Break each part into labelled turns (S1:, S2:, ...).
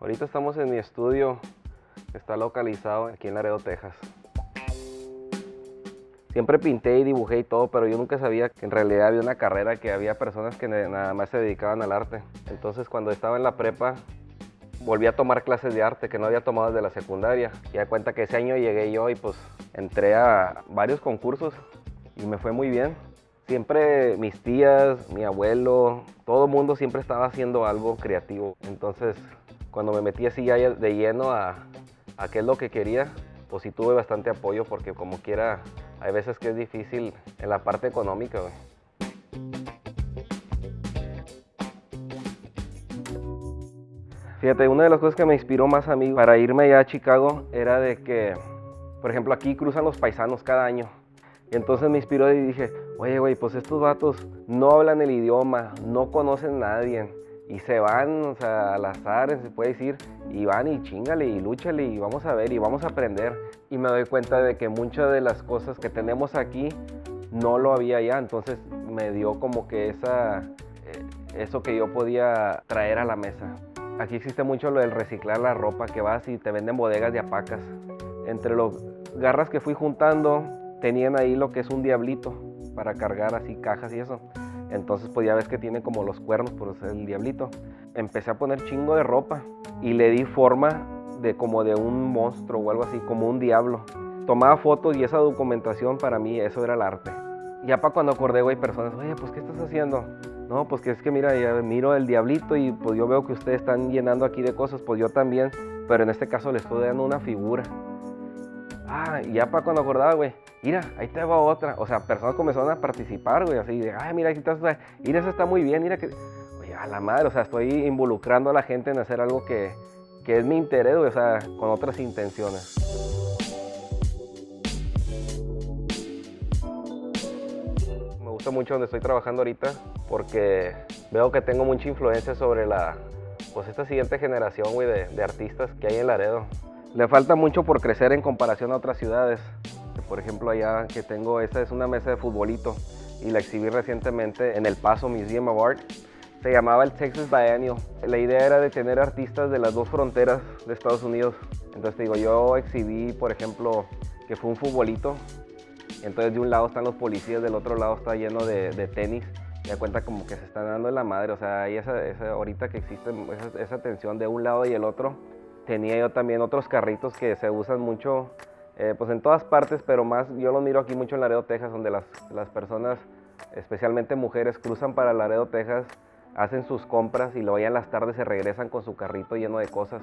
S1: Ahorita estamos en mi estudio, está localizado aquí en Laredo, Texas. Siempre pinté y dibujé y todo, pero yo nunca sabía que en realidad había una carrera, que había personas que nada más se dedicaban al arte. Entonces cuando estaba en la prepa, volví a tomar clases de arte que no había tomado desde la secundaria. Y da cuenta que ese año llegué yo y pues entré a varios concursos y me fue muy bien. Siempre mis tías, mi abuelo, todo el mundo siempre estaba haciendo algo creativo. Entonces cuando me metí así ya de lleno a, a qué es lo que quería, pues sí tuve bastante apoyo porque como quiera, hay veces que es difícil en la parte económica, Fíjate, una de las cosas que me inspiró más a mí para irme allá a Chicago era de que, por ejemplo, aquí cruzan los paisanos cada año. Y entonces me inspiró y dije, oye, güey, pues estos vatos no hablan el idioma, no conocen a nadie y se van, o sea, al azar, se puede decir, y van y chingale y lúchale y vamos a ver y vamos a aprender. Y me doy cuenta de que muchas de las cosas que tenemos aquí no lo había allá, entonces me dio como que esa, eh, eso que yo podía traer a la mesa. Aquí existe mucho lo del reciclar la ropa, que vas y te venden bodegas de apacas. Entre los garras que fui juntando, tenían ahí lo que es un diablito para cargar así cajas y eso. Entonces pues ya ves que tiene como los cuernos por ser el diablito. Empecé a poner chingo de ropa y le di forma de como de un monstruo o algo así, como un diablo. Tomaba fotos y esa documentación para mí, eso era el arte. Ya para cuando acordé, güey, personas, oye, pues ¿qué estás haciendo? No, pues que es que mira, ya miro el diablito y pues yo veo que ustedes están llenando aquí de cosas, pues yo también, pero en este caso le estoy dando una figura. Ah, y ya para cuando acordaba, güey, mira, ahí te va otra. O sea, personas comenzaron a participar, güey, así de, ay, mira, aquí estás, mira, eso está muy bien, mira que, oye, a la madre, o sea, estoy involucrando a la gente en hacer algo que, que es mi interés, güey, o sea, con otras intenciones. Me gusta mucho donde estoy trabajando ahorita porque veo que tengo mucha influencia sobre la, pues esta siguiente generación, güey, de, de artistas que hay en Laredo. Le falta mucho por crecer en comparación a otras ciudades. Por ejemplo, allá que tengo, esta es una mesa de futbolito y la exhibí recientemente en El Paso Museum of Art. Se llamaba el Texas Biennial. La idea era de tener artistas de las dos fronteras de Estados Unidos. Entonces te digo, yo exhibí, por ejemplo, que fue un futbolito. Entonces de un lado están los policías, del otro lado está lleno de, tenis. Y da cuenta como que se están dando la madre. O sea, hay esa, ahorita que existe esa, esa tensión de un lado y el otro. Tenía yo también otros carritos que se usan mucho eh, pues en todas partes, pero más yo lo miro aquí mucho en Laredo, Texas, donde las, las personas, especialmente mujeres, cruzan para Laredo, Texas, hacen sus compras y luego ya en las tardes se regresan con su carrito lleno de cosas.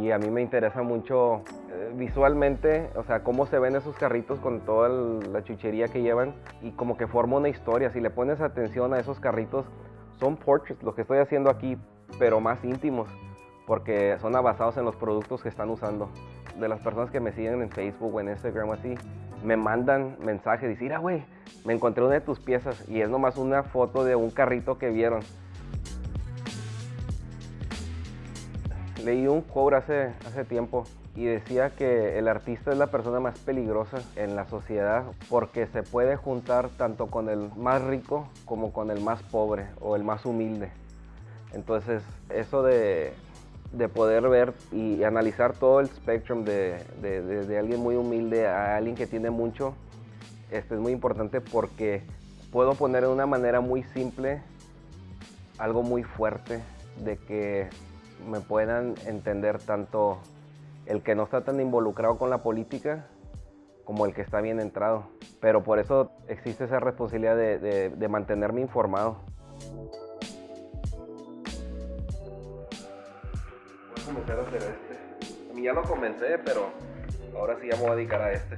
S1: Y a mí me interesa mucho eh, visualmente, o sea, cómo se ven esos carritos con toda la chuchería que llevan y como que forma una historia. Si le pones atención a esos carritos, son portraits, lo que estoy haciendo aquí, pero más íntimos, porque son basados en los productos que están usando de las personas que me siguen en Facebook o en Instagram así, me mandan mensajes, dicen, mira güey, me encontré una de tus piezas y es nomás una foto de un carrito que vieron. Leí un quote hace, hace tiempo y decía que el artista es la persona más peligrosa en la sociedad porque se puede juntar tanto con el más rico como con el más pobre o el más humilde. Entonces, eso de de poder ver y analizar todo el spectrum de, de, alguien muy humilde a alguien que tiene mucho, este es muy importante porque puedo poner de una manera muy simple algo muy fuerte de que me puedan entender tanto el que no está tan involucrado con la política como el que está bien entrado. Pero por eso existe esa responsabilidad de, de mantenerme informado. Comenzar a hacer este. A mí ya lo comencé, pero ahora sí ya me voy a dedicar a este.